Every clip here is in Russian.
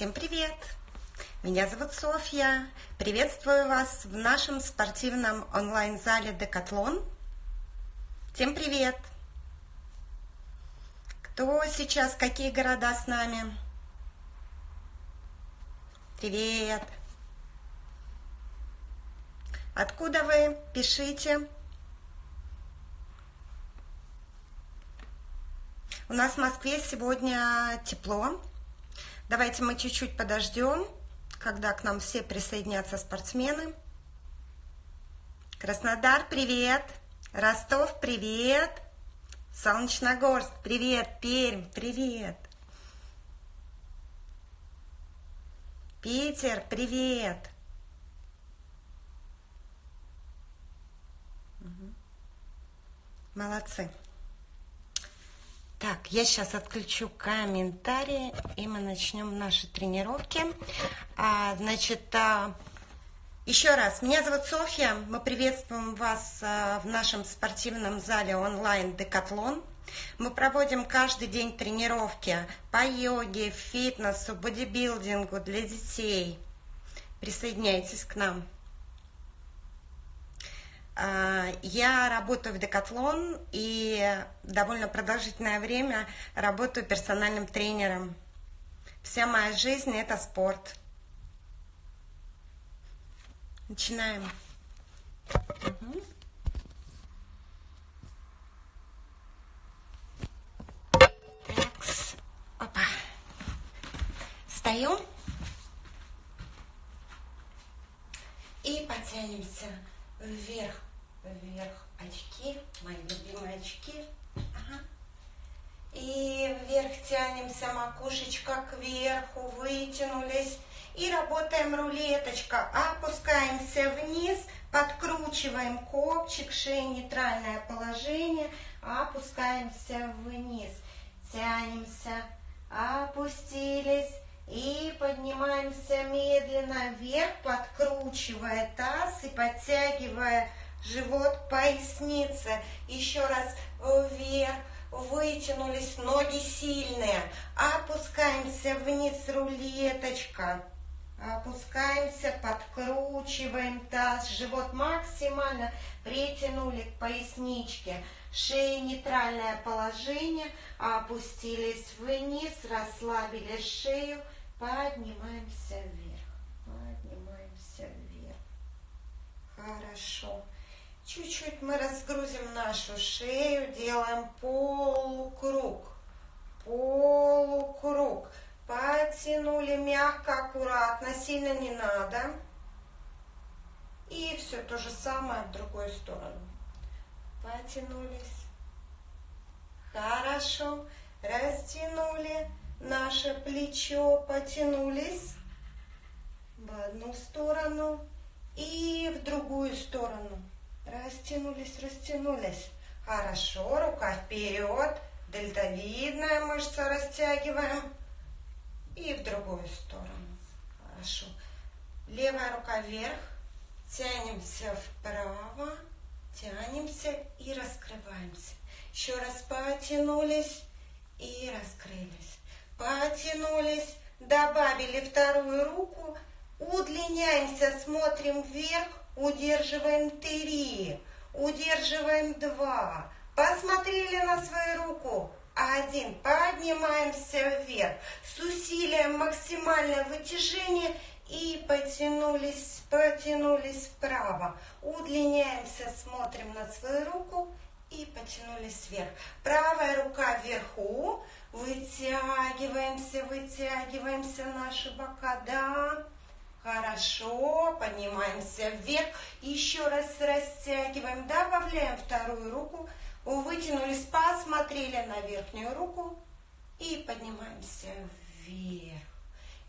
Всем привет! Меня зовут Софья. Приветствую вас в нашем спортивном онлайн-зале Декатлон. Всем привет! Кто сейчас, какие города с нами? Привет! Откуда вы? Пишите. У нас в Москве сегодня тепло. Давайте мы чуть-чуть подождем, когда к нам все присоединятся спортсмены. Краснодар, привет! Ростов, привет! Солнечногорск, привет! Пермь, привет! Питер, привет! Молодцы! Так, я сейчас отключу комментарии, и мы начнем наши тренировки. А, значит, а, еще раз, меня зовут Софья, мы приветствуем вас а, в нашем спортивном зале онлайн Декатлон. Мы проводим каждый день тренировки по йоге, фитнесу, бодибилдингу для детей. Присоединяйтесь к нам. А, я работаю в Декатлон и довольно продолжительное время работаю персональным тренером. Вся моя жизнь – это спорт. Начинаем. Угу. Опа. Встаем. И потянемся вверх вверх очки, мои любимые очки. Ага. И вверх тянемся, макушечка кверху, вытянулись. И работаем рулеточка. Опускаемся вниз, подкручиваем копчик, шея нейтральное положение. Опускаемся вниз, тянемся, опустились. И поднимаемся медленно вверх, подкручивая таз и подтягивая живот, поясница. Еще раз вверх, вытянулись, ноги сильные. Опускаемся вниз, рулеточка. Опускаемся, подкручиваем таз, живот максимально притянули к поясничке. Шея нейтральное положение, опустились вниз, расслабили шею, поднимаемся вверх, поднимаемся вверх. Хорошо. Чуть-чуть мы разгрузим нашу шею, делаем полукруг, полукруг. Потянули мягко, аккуратно, сильно не надо. И все то же самое в другую сторону. Потянулись. Хорошо. Растянули наше плечо, потянулись в одну сторону и в другую сторону. Растянулись, растянулись. Хорошо, рука вперед. Дельтовидная мышца растягиваем. И в другую сторону. Хорошо. Левая рука вверх. Тянемся вправо. Тянемся и раскрываемся. Еще раз потянулись и раскрылись. Потянулись. Добавили вторую руку. Удлиняемся, смотрим вверх удерживаем три, удерживаем два, посмотрели на свою руку, один, поднимаемся вверх, с усилием максимальное вытяжение и потянулись, потянулись вправо, удлиняемся, смотрим на свою руку и потянулись вверх. Правая рука вверху, вытягиваемся, вытягиваемся наши бока, да, Хорошо, поднимаемся вверх. Еще раз растягиваем, добавляем вторую руку. Вытянулись, посмотрели на верхнюю руку. И поднимаемся вверх.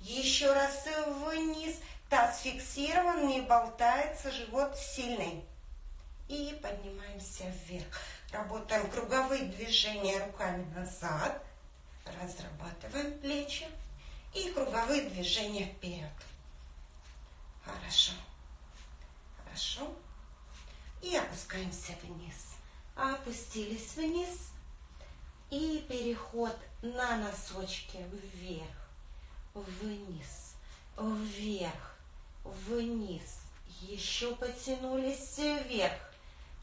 Еще раз вниз. Таз фиксирован, не болтается, живот сильный. И поднимаемся вверх. Работаем круговые движения руками назад. Разрабатываем плечи. И круговые движения вперед. Хорошо. Хорошо. И опускаемся вниз. Опустились вниз. И переход на носочки вверх. вниз, вверх, вниз. Еще потянулись вверх,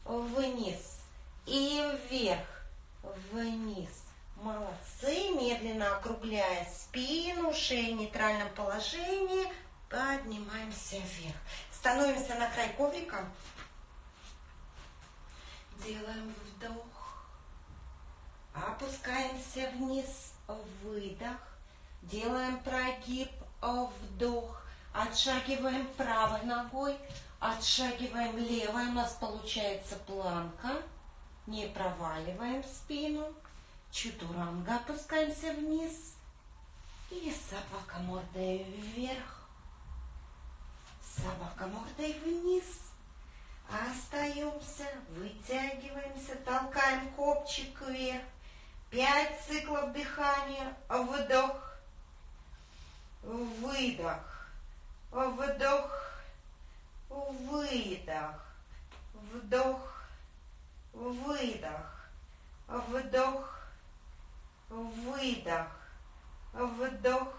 вниз и вверх, вниз. Молодцы. Медленно округляя спину, шею в нейтральном положении. Поднимаемся вверх. Становимся на край коврика. Делаем вдох. Опускаемся вниз. Выдох. Делаем прогиб. Вдох. Отшагиваем правой ногой. Отшагиваем левой. У нас получается планка. Не проваливаем спину. Чутуранга опускаемся вниз. И собака мордой вверх. Собака мордой вниз. Остаемся, вытягиваемся, толкаем копчик вверх. Пять циклов дыхания. Вдох. Выдох. Вдох. Выдох. Вдох. Выдох. Вдох выдох, вдох,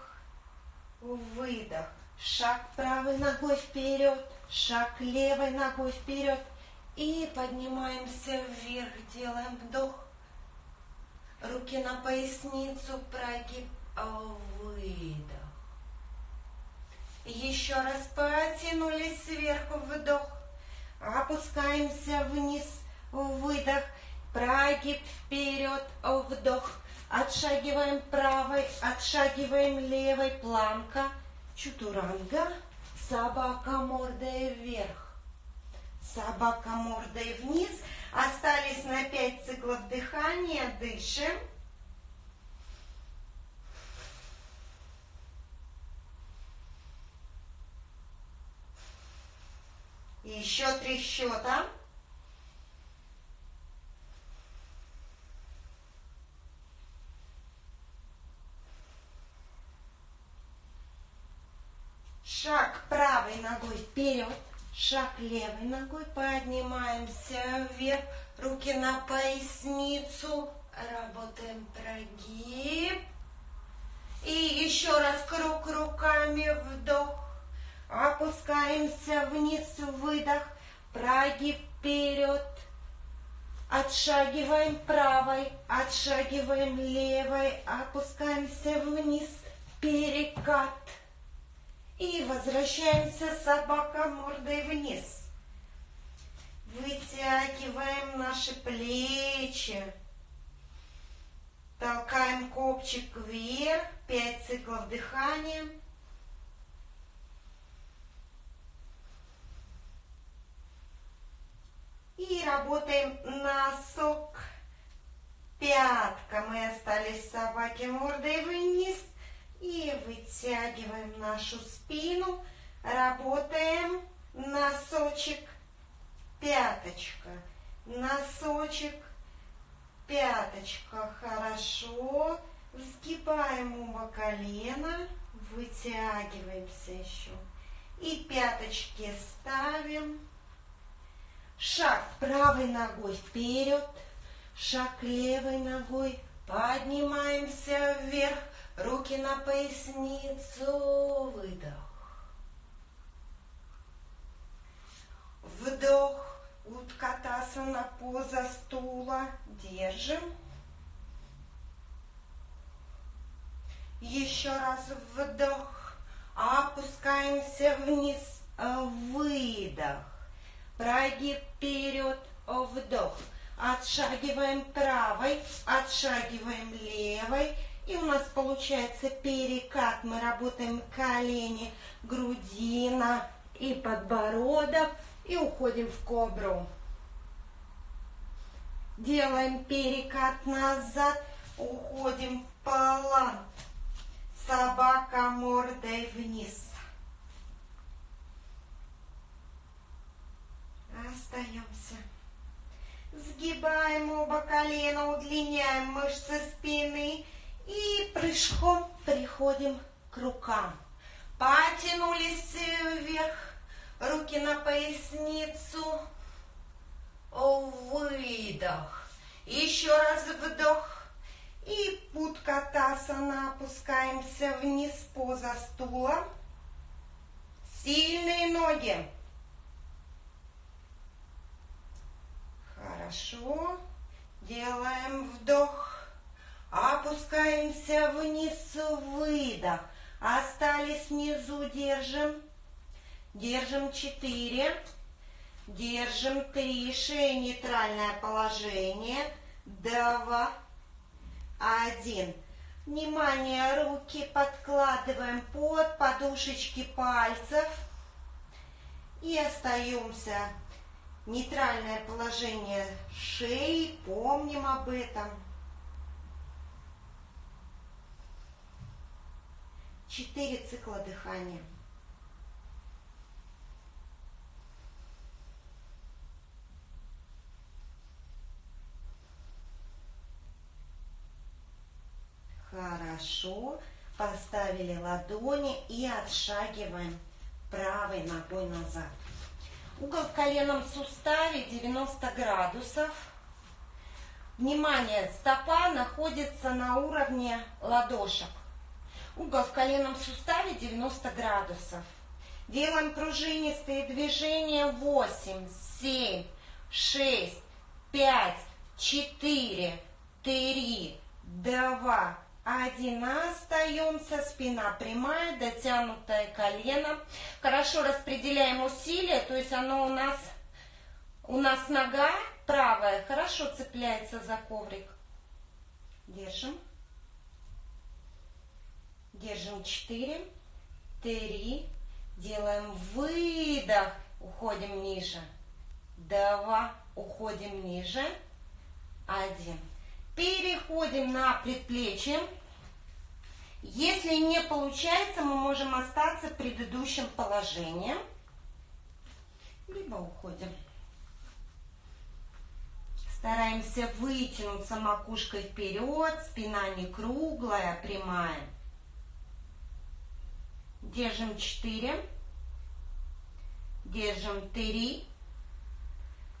выдох. Шаг правой ногой вперед, шаг левой ногой вперед. И поднимаемся вверх, делаем вдох. Руки на поясницу, прогиб, выдох. Еще раз потянулись сверху, вдох. Опускаемся вниз, выдох. Прогиб вперед, вдох. Отшагиваем правой, отшагиваем левой, планка, чутуранга, собака мордой вверх, собака мордой вниз. Остались на 5 циклов дыхания, дышим. Еще три счета. Шаг правой ногой вперед, шаг левой ногой, поднимаемся вверх, руки на поясницу, работаем прогиб. И еще раз круг руками, вдох, опускаемся вниз, выдох, прогиб вперед, отшагиваем правой, отшагиваем левой, опускаемся вниз, перекат. И возвращаемся собака мордой вниз. Вытягиваем наши плечи. Толкаем копчик вверх. Пять циклов дыхания. И работаем носок. Пятка. Мы остались собаки мордой вниз. И вытягиваем нашу спину. Работаем носочек, пяточка. Носочек, пяточка. Хорошо. Сгибаем оба колена. Вытягиваемся еще. И пяточки ставим. Шаг правой ногой вперед. Шаг левой ногой. Поднимаемся вверх. Руки на поясницу, выдох. Вдох, на поза стула, держим. Еще раз вдох, опускаемся вниз, выдох. Прогиб вперед, вдох. Отшагиваем правой, отшагиваем левой, и у нас получается перекат. Мы работаем колени, грудина и подбородок. И уходим в кобру. Делаем перекат назад. Уходим в планк. Собака мордой вниз. Остаемся. Сгибаем оба колена, удлиняем мышцы спины и прыжком приходим к рукам. Потянулись вверх, руки на поясницу. Выдох. Еще раз вдох. И Путкатасана опускаемся вниз, поза стула. Сильные ноги. Хорошо. Делаем вдох. Опускаемся вниз, выдох. Остались внизу, держим. Держим 4. Держим 3. Шея нейтральное положение. 2. 1. Внимание, руки подкладываем под подушечки пальцев. И остаемся. Нейтральное положение шеи. Помним об этом. Четыре цикла дыхания. Хорошо. Поставили ладони и отшагиваем правой ногой назад. Угол в коленном суставе 90 градусов. Внимание, стопа находится на уровне ладошек. Угол в коленном суставе 90 градусов. Делаем пружинистые движения. 8, 7, 6, 5, 4, 3, 2, один. Остаемся. Спина прямая, дотянутое колено. Хорошо распределяем усилия. То есть оно у нас, у нас нога правая хорошо цепляется за коврик. Держим. Держим 4, 3. Делаем выдох. Уходим ниже. 2. Уходим ниже. 1. Переходим на предплечье. Если не получается, мы можем остаться в предыдущем положении. Либо уходим. Стараемся вытянуться макушкой вперед, спина не круглая, прямая. Держим 4. Держим 3.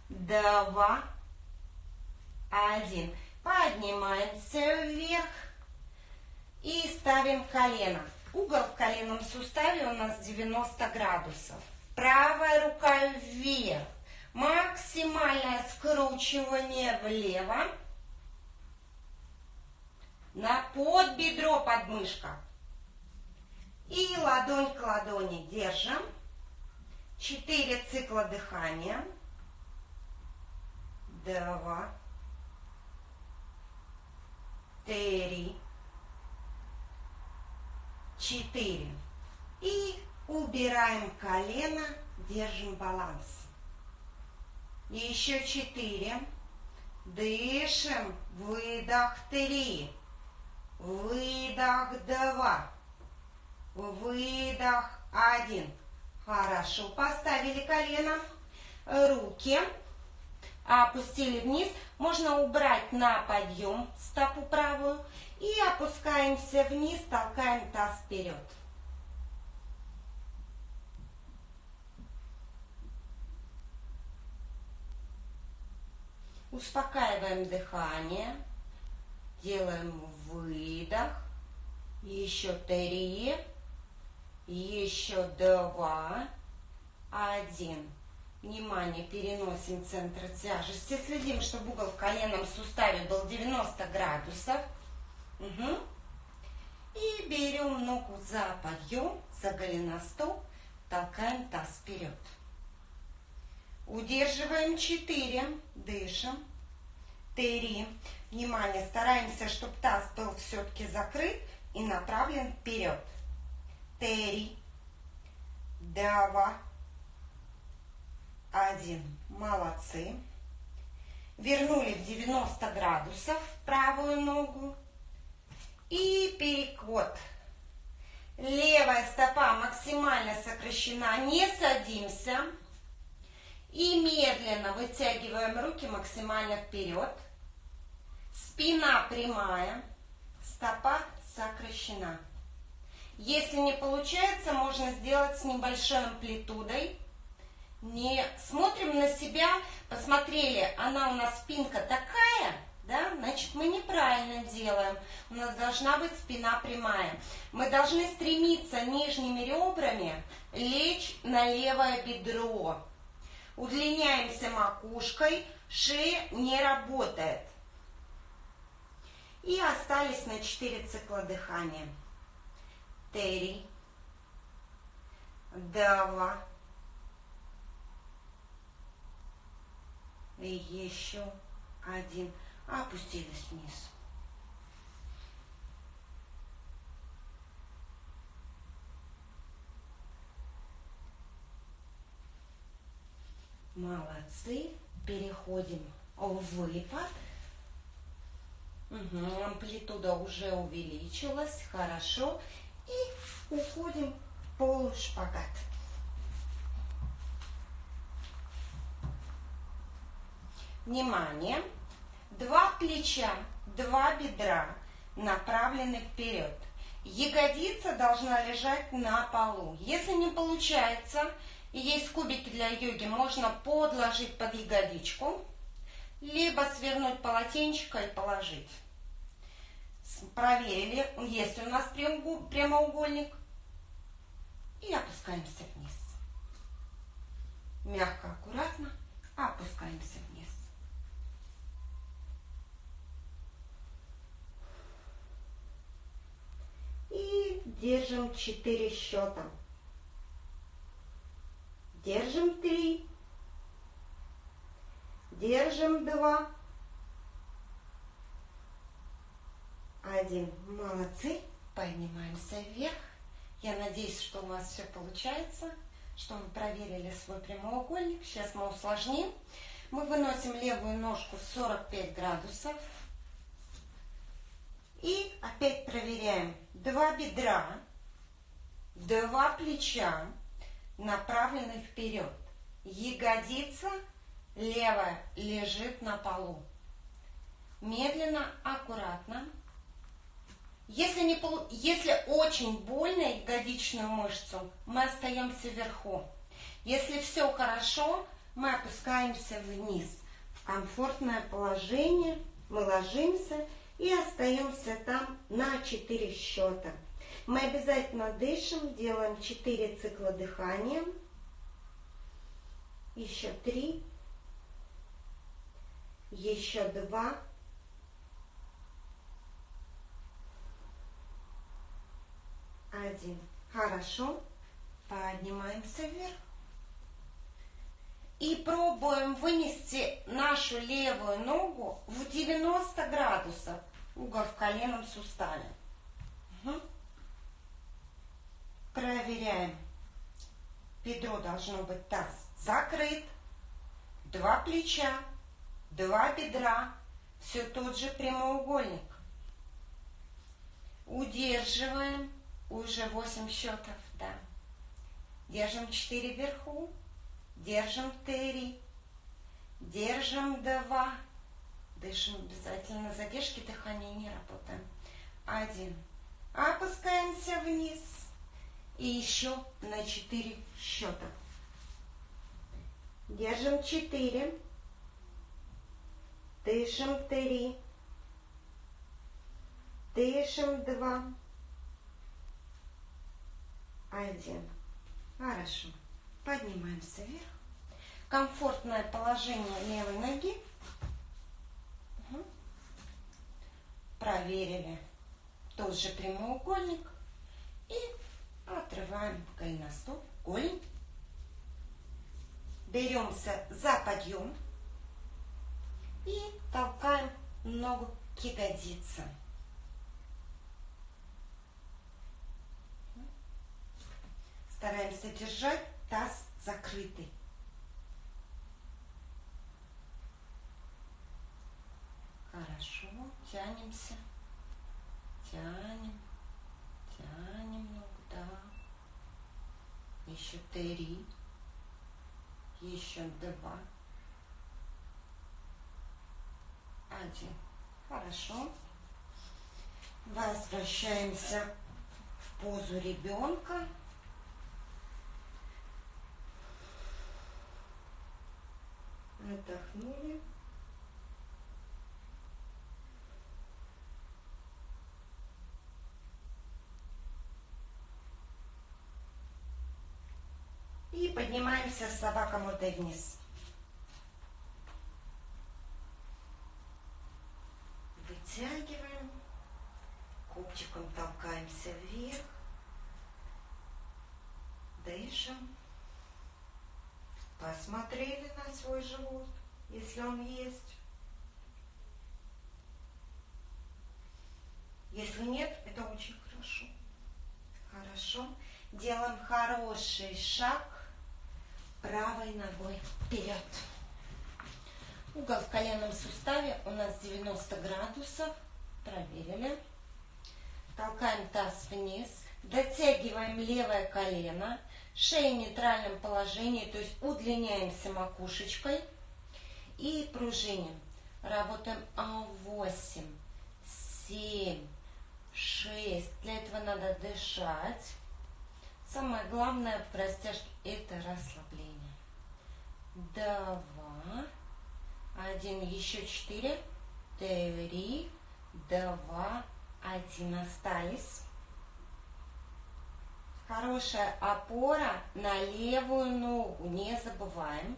2. 1. Поднимаемся вверх. И ставим колено. Угол в коленном суставе у нас 90 градусов. Правая рука вверх. Максимальное скручивание влево. На подбедро подмышка. И ладонь к ладони держим. Четыре цикла дыхания. Два. Три. Четыре. И убираем колено, держим баланс. Еще четыре. Дышим. Выдох три. Выдох два. Выдох. Один. Хорошо. Поставили колено. Руки. Опустили вниз. Можно убрать на подъем стопу правую. И опускаемся вниз, толкаем таз вперед. Успокаиваем дыхание. Делаем выдох. Еще три еще два, один. Внимание, переносим центр тяжести. Следим, чтобы угол в коленном суставе был 90 градусов. Угу. И берем ногу за подъем, за голеностоп, толкаем таз вперед. Удерживаем 4, дышим. 3. Внимание, стараемся, чтобы таз был все-таки закрыт и направлен вперед три, два, один. Молодцы. Вернули в 90 градусов правую ногу. И переход. Левая стопа максимально сокращена. Не садимся. И медленно вытягиваем руки максимально вперед. Спина прямая. Стопа сокращена. Если не получается, можно сделать с небольшой амплитудой. Не смотрим на себя, посмотрели, она у нас спинка такая, да, значит мы неправильно делаем. У нас должна быть спина прямая. Мы должны стремиться нижними ребрами лечь на левое бедро. Удлиняемся макушкой, шея не работает. И остались на 4 цикла дыхания. Три, два, и еще один. Опустились вниз. Молодцы. Переходим в выпад. Угу, амплитуда уже увеличилась. Хорошо. И уходим в полушпагат. Внимание! Два плеча, два бедра направлены вперед. Ягодица должна лежать на полу. Если не получается, и есть кубики для йоги, можно подложить под ягодичку, либо свернуть полотенчика и положить. Проверили, есть у нас прямоугольник. И опускаемся вниз. Мягко, аккуратно опускаемся вниз. И держим 4 счета. Держим 3. Держим 2. Один. Молодцы. Поднимаемся вверх. Я надеюсь, что у вас все получается, что мы проверили свой прямоугольник. Сейчас мы усложним. Мы выносим левую ножку в 45 градусов. И опять проверяем. Два бедра, два плеча направлены вперед. Ягодица левая лежит на полу. Медленно, аккуратно. Если, не, если очень больно ягодичную мышцу, мы остаемся вверху. Если все хорошо, мы опускаемся вниз. В комфортное положение мы ложимся и остаемся там на 4 счета. Мы обязательно дышим, делаем 4 цикла дыхания. Еще 3. Еще 2. Один. Хорошо. Поднимаемся вверх. И пробуем вынести нашу левую ногу в 90 градусов угол в коленном суставе. Угу. Проверяем. Бедро должно быть таз закрыт. Два плеча, два бедра. Все тот же прямоугольник. Удерживаем. Уже 8 счетов, да. Держим 4 вверху. Держим 3. Держим 2 Дышим обязательно. Задержки дыхания не работаем. Один. Опускаемся вниз. И еще на четыре счета. Держим четыре. Дышим три. Дышим два. Один. Хорошо. Поднимаемся вверх. Комфортное положение левой ноги. проверили тот же прямоугольник и отрываем голеностоп, голень. Беремся за подъем и толкаем ногу к ягодице. Стараемся держать таз закрытый. Хорошо, тянемся, тянем, тянем ногу, да. Еще три, еще два, один. Хорошо. Возвращаемся в позу ребенка. Отдохнули. И поднимаемся с собаком вот вниз. Вытягиваем. Копчиком толкаемся вверх. Дышим. Посмотрели на свой живот, если он есть. Если нет, это очень хорошо. Хорошо. Делаем хороший шаг правой ногой вперед. Угол в коленном суставе у нас 90 градусов. Проверили. Толкаем таз вниз. Дотягиваем левое колено. Шея в нейтральном положении, то есть удлиняемся макушечкой. И пружиним. Работаем А8, 7, 6. Для этого надо дышать. Самое главное в растяжке это расслабление. Два, один, еще четыре, три, два, один. Остались. Хорошая опора на левую ногу, не забываем.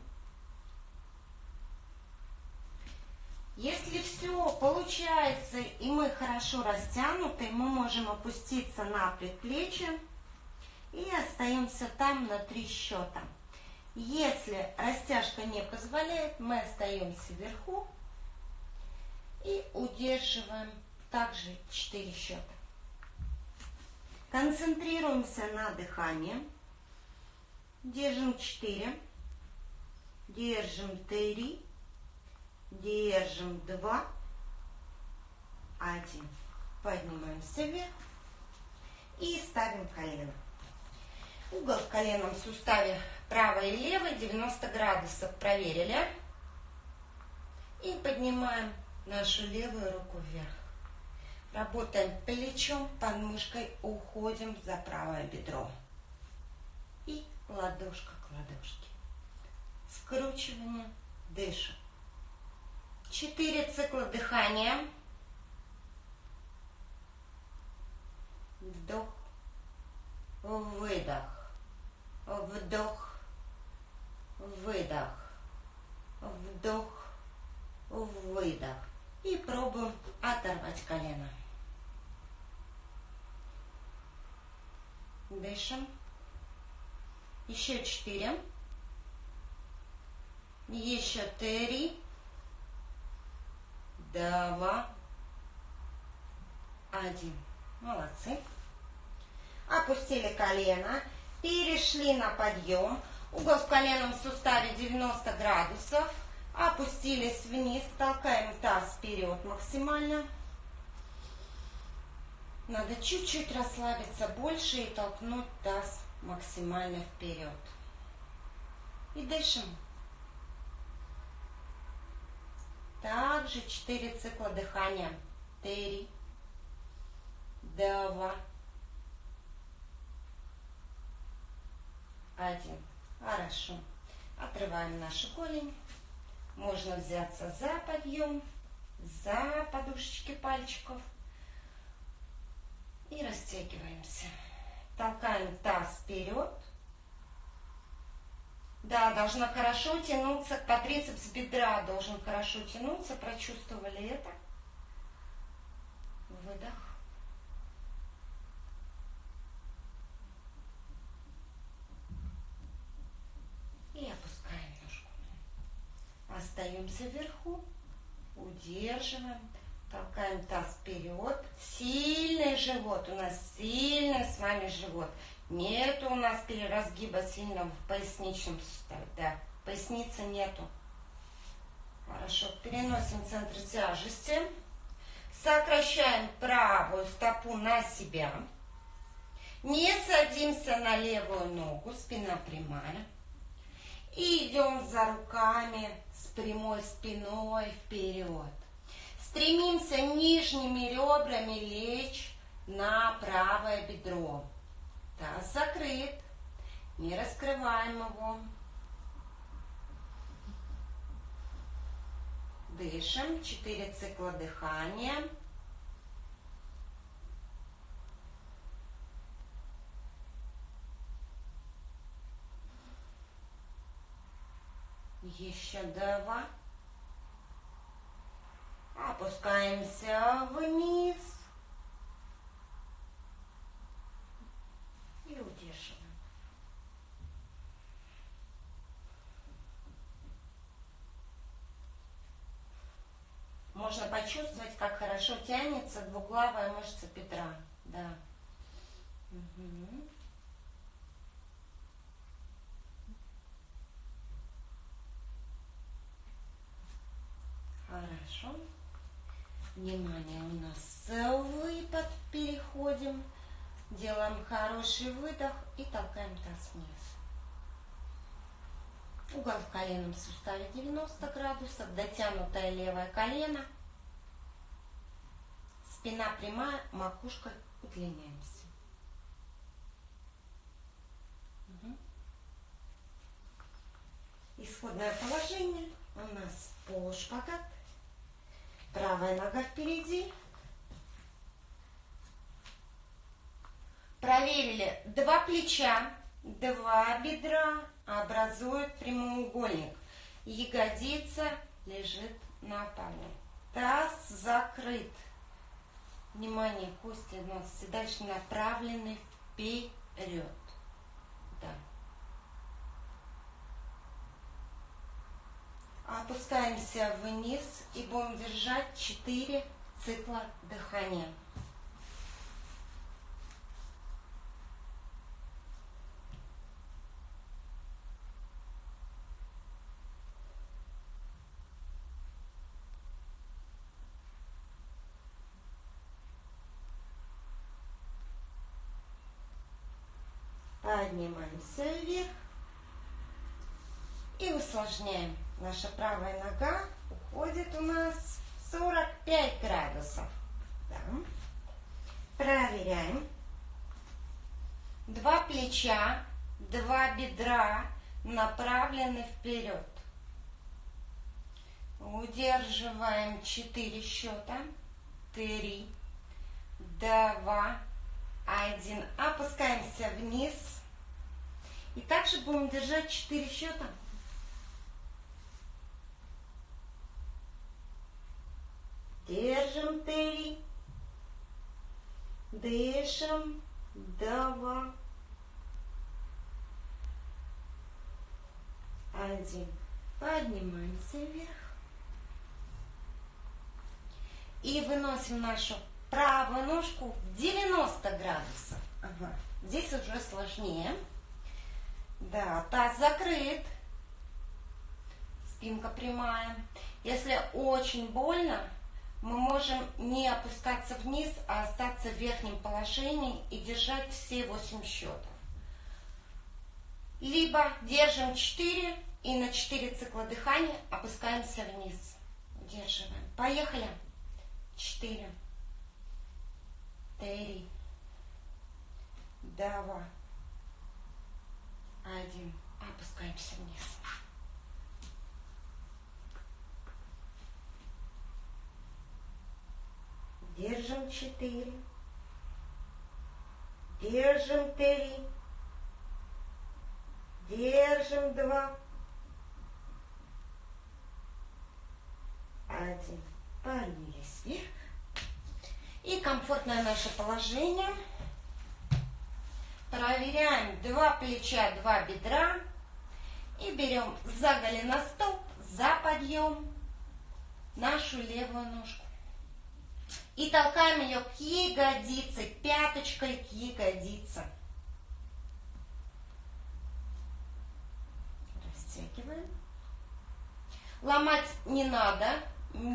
Если все получается и мы хорошо растянуты, мы можем опуститься на предплечье и остаемся там на три счета. Если растяжка не позволяет, мы остаемся вверху и удерживаем также 4 счета. Концентрируемся на дыхании. Держим 4. Держим 3. Держим 2. 1. Поднимаемся вверх. И ставим колено. Угол в коленном суставе правый и левый 90 градусов. Проверили. И поднимаем нашу левую руку вверх. Работаем плечом, подмышкой, уходим за правое бедро. И ладошка к ладошке. Скручивание, дышим. Четыре цикла дыхания. Вдох, выдох, вдох, выдох, вдох, выдох. И пробуем оторвать колено. Дышим. Еще четыре. Еще три. Два. Один. Молодцы. Опустили колено. Перешли на подъем. Угол в коленном суставе 90 градусов. Опустились вниз. Толкаем таз вперед максимально. Надо чуть-чуть расслабиться больше и толкнуть таз максимально вперед. И дышим. Также 4 цикла дыхания. 3, 2, 1. Хорошо. Отрываем наши голень. Можно взяться за подъем, за подушечки пальчиков и растягиваемся. Толкаем таз вперед. Да, должна хорошо тянуться, квадрицепс бедра должен хорошо тянуться. Прочувствовали это? Выдох. И опускаем ножку. Остаемся вверху. Удерживаем. Толкаем таз вперед. Сильный живот. У нас сильный с вами живот. Нету у нас переразгиба сильного в поясничном суставе. Да, поясницы нету. Хорошо. Переносим центр тяжести. Сокращаем правую стопу на себя. Не садимся на левую ногу, спина прямая. И идем за руками с прямой спиной вперед. Стремимся нижними ребрами лечь на правое бедро. Таз закрыт. Не раскрываем его. Дышим. Четыре цикла дыхания. Еще два. Опускаемся вниз. И удерживаем. Можно почувствовать, как хорошо тянется двуглавая мышца бедра. Да. Угу. Хорошо. Внимание, у нас выпад. Переходим. Делаем хороший выдох и толкаем таз вниз. Угол в коленном суставе 90 градусов. Дотянутое левое колено. Спина прямая, макушка удлиняемся. Угу. Исходное положение у нас полушпагат. Правая нога впереди. Проверили два плеча, два бедра образуют прямоугольник. Ягодица лежит на полу. Таз закрыт. Внимание, кости у нас дальше направлены вперед. Да. Опускаемся вниз и будем держать 4 цикла дыхания. Поднимаемся вверх и усложняем. Наша правая нога уходит у нас 45 градусов. Да. Проверяем. Два плеча, два бедра направлены вперед. Удерживаем 4 счета. 3, 2, 1. Опускаемся вниз. И также будем держать 4 счета. Держим три. Дышим. Два. Один. Поднимаемся вверх. И выносим нашу правую ножку в 90 градусов. Ага. Здесь уже сложнее. Да, таз закрыт. Спинка прямая. Если очень больно, мы можем не опускаться вниз, а остаться в верхнем положении и держать все 8 счетов. Либо держим 4 и на 4 цикла дыхания опускаемся вниз. Удерживаем. Поехали. 4, 3, 2, 1. Опускаемся вниз. Держим четыре. Держим три. Держим два. Один. Поднялись вверх. И комфортное наше положение. Проверяем два плеча, два бедра. И берем за голеностоп, за подъем нашу левую ножку. И толкаем ее к ягодице, пяточкой к ягодице. Растягиваем. Ломать не надо.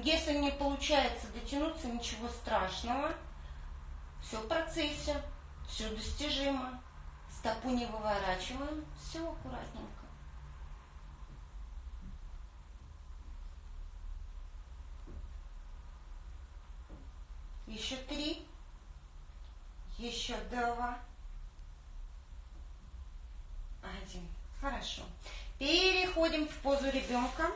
Если не получается дотянуться, ничего страшного. Все в процессе, все достижимо. Стопу не выворачиваем, все аккуратненько. Еще три. Еще два. Один. Хорошо. Переходим в позу ребенка.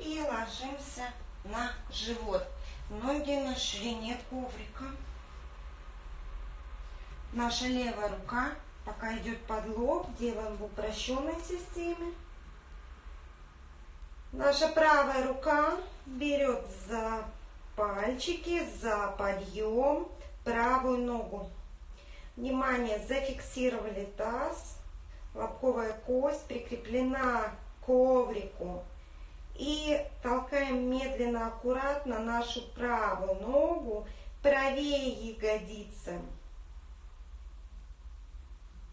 И ложимся на живот. Ноги на ширине коврика. Наша левая рука пока идет под лоб, делаем в упрощенной системе. Наша правая рука берет за пальчики, за подъем правую ногу. Внимание, зафиксировали таз, лобковая кость прикреплена к коврику. И толкаем медленно, аккуратно нашу правую ногу правее ягодицы.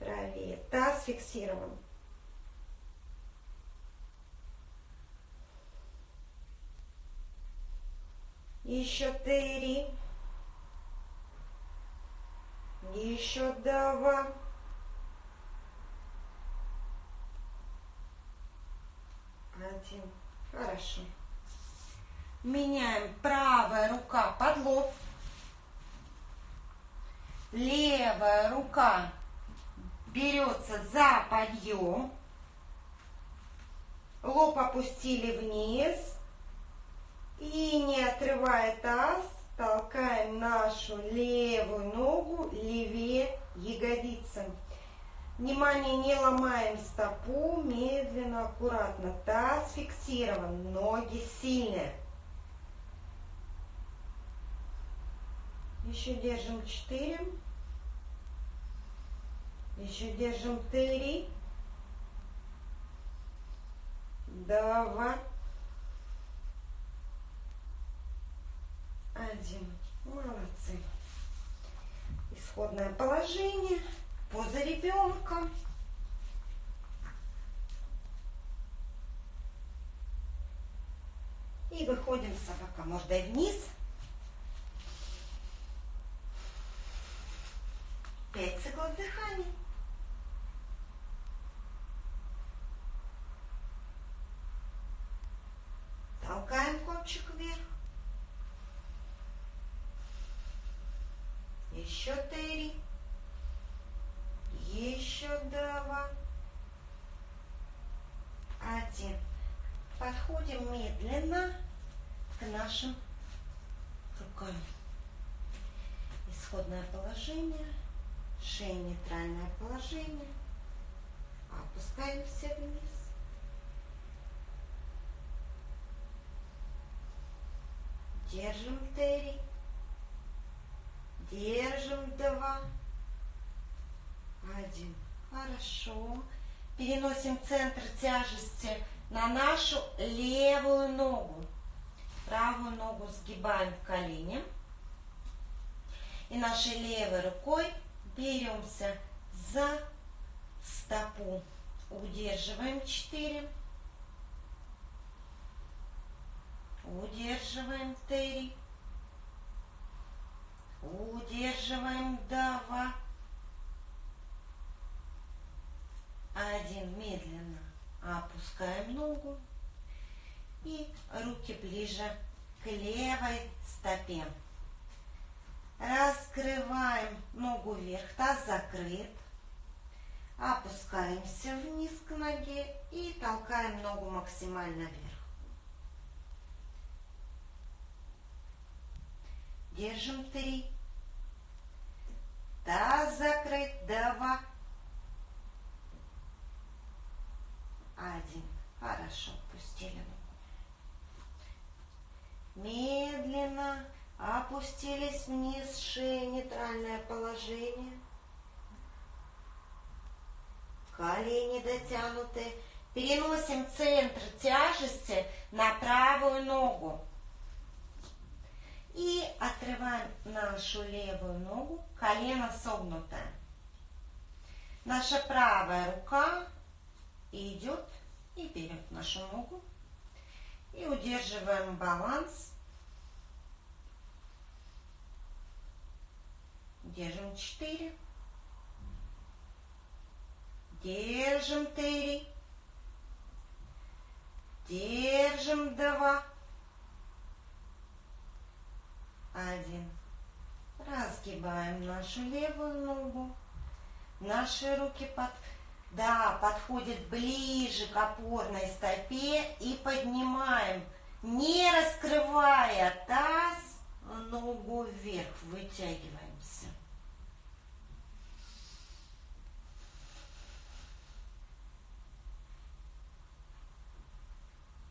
Правее. Таз фиксирован. Еще три. Еще два. Один. Хорошо. Меняем правая рука под лоб. Левая рука берется за подъем. Лоб опустили вниз. И не отрывая таз, толкаем нашу левую ногу левее ягодицы. Внимание, не ломаем стопу, медленно, аккуратно. Таз фиксирован, ноги сильные. Еще держим 4. Еще держим 3. 2. Один. Молодцы. Исходное положение. Поза ребенка. И выходим собака мордой вниз. Пять циклов дыхания. Толкаем кончик вверх. Еще три. Еще два. Один. Подходим медленно к нашим рукам. Исходное положение. Шея нейтральное положение. Опускаемся вниз. Держим три. Держим два. Один. Хорошо. Переносим центр тяжести на нашу левую ногу. Правую ногу сгибаем в колени. И нашей левой рукой беремся за стопу. Удерживаем 4. Удерживаем 3. Удерживаем 2. Один. Медленно опускаем ногу. И руки ближе к левой стопе. Раскрываем ногу вверх, таз закрыт. Опускаемся вниз к ноге и толкаем ногу максимально вверх. Держим три. Таз закрыт. Два. Один. Хорошо. Пустили ногу. Медленно опустились вниз. Шея. Нейтральное положение. Колени дотянуты. Переносим центр тяжести на правую ногу. И отрываем нашу левую ногу, колено согнутое. Наша правая рука идет и берет нашу ногу. И удерживаем баланс. Держим 4. Держим 3. Держим 2. Один. Разгибаем нашу левую ногу. Наши руки под, да, подходят ближе к опорной стопе и поднимаем Не раскрывая таз, ногу вверх, вытягиваемся.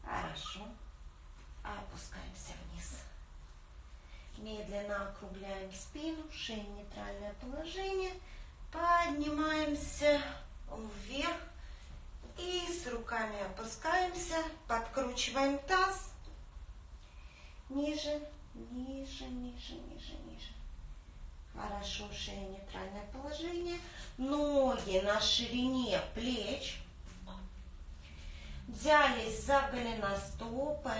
Хорошо. Опускаемся вниз. Медленно округляем спину, шея нейтральное положение. Поднимаемся вверх. И с руками опускаемся, подкручиваем таз. Ниже, ниже, ниже, ниже, ниже. Хорошо, шея нейтральное положение. Ноги на ширине плеч. Взялись за голеностопы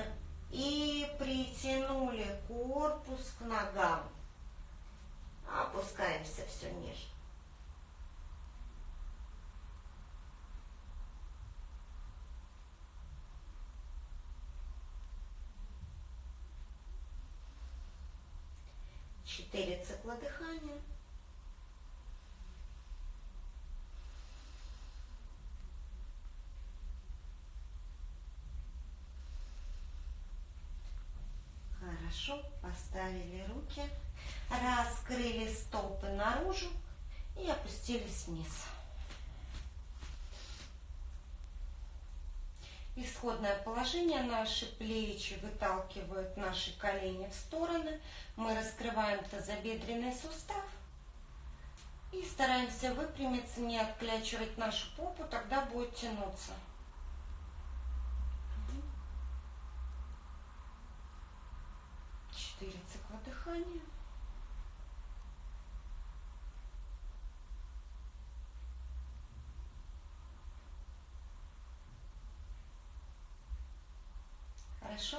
и притянули корпус к ногам. Опускаемся все ниже. Четыре цикла дыхания. Хорошо, поставили руки, раскрыли стопы наружу и опустились вниз. Исходное положение. Наши плечи выталкивают наши колени в стороны. Мы раскрываем тазобедренный сустав. И стараемся выпрямиться, не отклячивать нашу попу, тогда будет тянуться. Четыре цикла дыхания. Хорошо.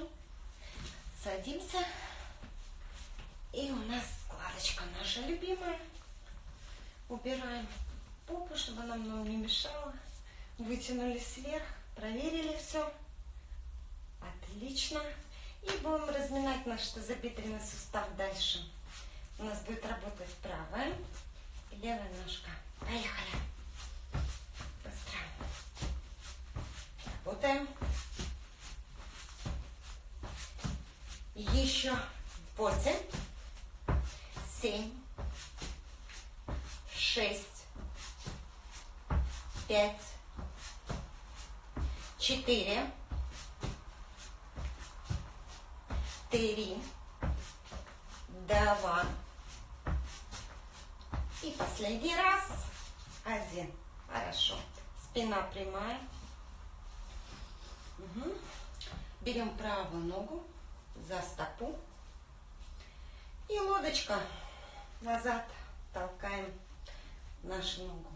Садимся. И у нас складочка наша любимая. Убираем попу, чтобы она нам не мешала. Вытянулись вверх, проверили все. Отлично. И будем разминать наш тазобедренный сустав дальше. У нас будет работать правая и левая ножка. Поехали. Быстро. Работаем. Еще восемь, семь, шесть, пять, четыре, три, два. И последний раз. Один. Хорошо. Спина прямая. Угу. Берем правую ногу за стопу. И лодочка назад толкаем нашу ногу.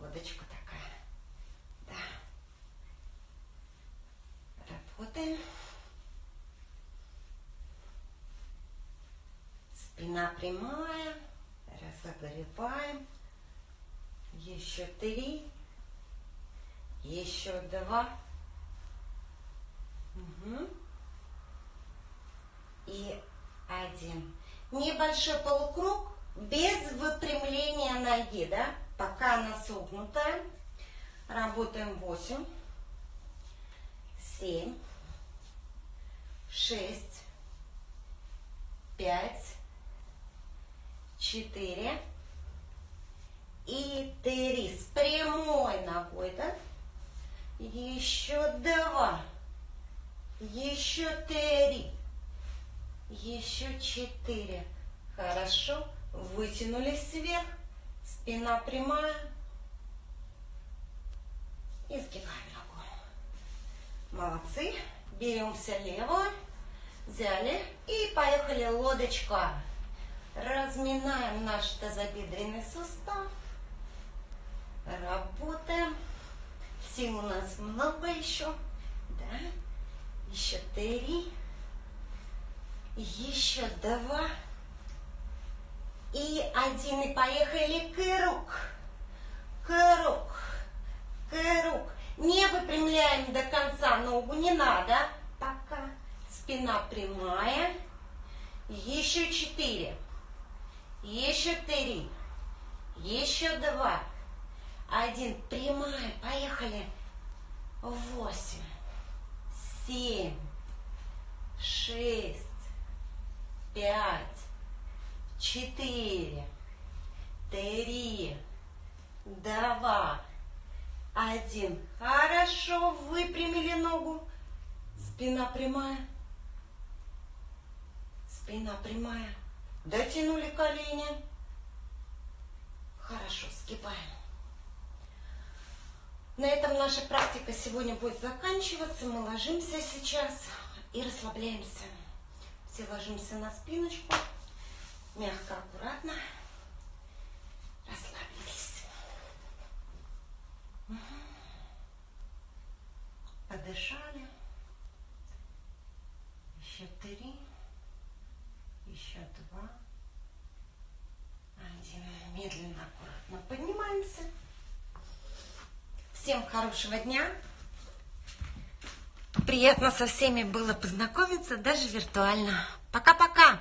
Лодочка такая. Да. Работаем. Спина прямая. Разогреваем. Еще три. Еще два. Угу и один. Небольшой полукруг без выпрямления ноги, да? Пока она согнутая. Работаем 8, 7, 6, 5, 4 и 3. С прямой ногой, да? Еще два. Еще три. Еще четыре. Хорошо. Вытянулись вверх. Спина прямая. И сгибаем ногу. Молодцы. Беремся левую. Взяли. И поехали лодочка. Разминаем наш тазобедренный сустав. Работаем. Сил у нас много еще. Да. Еще три. Еще два. И один. И поехали. Круг. Круг. Круг. Не выпрямляем до конца ногу. Не надо. Пока. Спина прямая. Еще четыре. Еще три. Еще два. Один. Прямая. Поехали. Восемь. Семь шесть, пять, четыре, три, два, один. Хорошо, выпрямили ногу. Спина прямая. Спина прямая. Дотянули колени. Хорошо, сгибаем. На этом наша практика сегодня будет заканчиваться. Мы ложимся сейчас и расслабляемся. Все ложимся на спиночку. Мягко, аккуратно. Расслабились. Подышали. Еще три. Еще два. Один. Медленно, аккуратно поднимаемся. Всем хорошего дня. Приятно со всеми было познакомиться, даже виртуально. Пока-пока.